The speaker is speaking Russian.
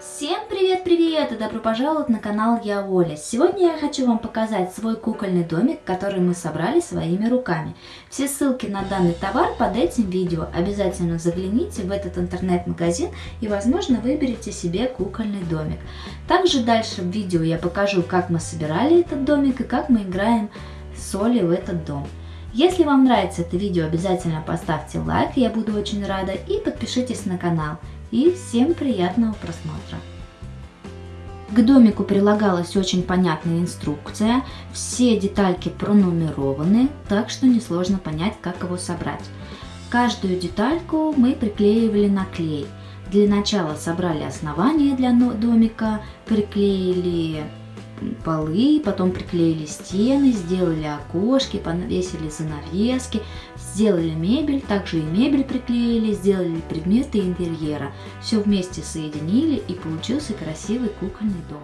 Всем привет-привет и добро пожаловать на канал Я Оля. Сегодня я хочу вам показать свой кукольный домик, который мы собрали своими руками. Все ссылки на данный товар под этим видео. Обязательно загляните в этот интернет-магазин и возможно выберите себе кукольный домик. Также дальше в видео я покажу, как мы собирали этот домик и как мы играем с Олей в этот дом. Если вам нравится это видео, обязательно поставьте лайк, я буду очень рада, и подпишитесь на канал. И всем приятного просмотра! К домику прилагалась очень понятная инструкция, все детальки пронумерованы, так что несложно понять, как его собрать. Каждую детальку мы приклеивали на клей. Для начала собрали основание для домика, приклеили полы, потом приклеили стены, сделали окошки, повесили занавески, сделали мебель, также и мебель приклеили, сделали предметы интерьера. Все вместе соединили и получился красивый кукольный дом.